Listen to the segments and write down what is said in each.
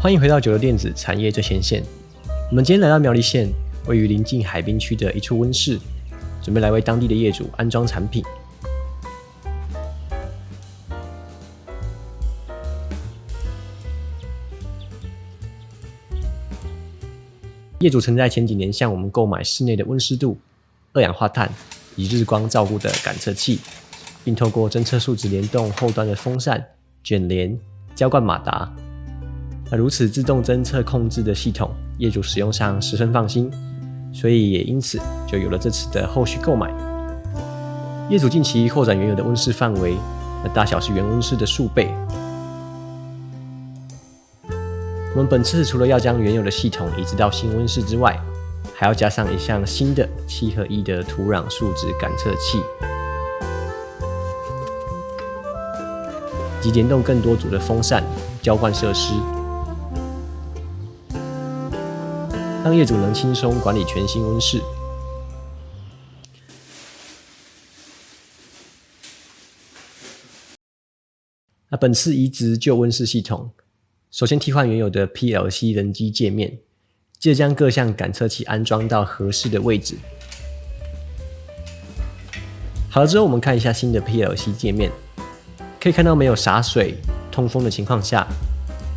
欢迎回到九流电子产业最前线。我们今天来到苗栗县，位于临近海滨区的一处温室，准备来为当地的业主安装产品。业主曾在前几年向我们购买室内的温湿度、二氧化碳以日光照顾的感测器，并透过侦测数值联动后端的风扇、卷帘、浇灌马达。那如此自动侦测控制的系统，业主使用上十分放心，所以也因此就有了这次的后续购买。业主近期扩展原有的温室范围，那大小是原温室的数倍。我们本次除了要将原有的系统移植到新温室之外，还要加上一项新的七合一的土壤数值感测器，及联动更多组的风扇、浇灌设施，让业主能轻松管理全新温室。那本次移植旧温室系统。首先替换原有的 PLC 人机界面，接着将各项感测器安装到合适的位置。好了之后，我们看一下新的 PLC 界面，可以看到没有洒水、通风的情况下，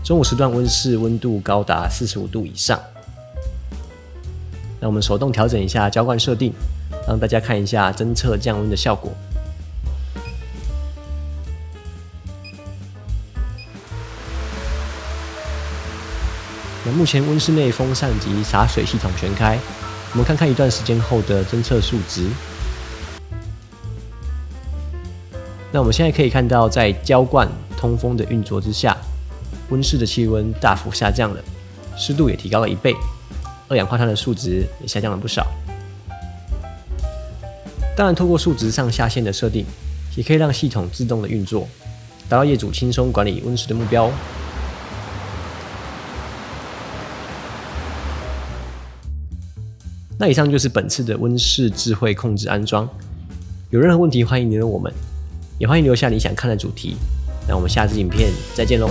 中午时段温室温度高达四十五度以上。那我们手动调整一下浇灌设定，让大家看一下侦测降温的效果。那目前温室内风扇及洒水系统全开，我们看看一段时间后的侦测数值。那我们现在可以看到，在浇灌、通风的运作之下，温室的气温大幅下降了，湿度也提高了一倍，二氧化碳的数值也下降了不少。当然，透过数值上下限的设定，也可以让系统自动的运作，达到业主轻松管理温室的目标。那以上就是本次的温室智慧控制安装。有任何问题，欢迎联络我们，也欢迎留下你想看的主题。那我们下次影片再见喽。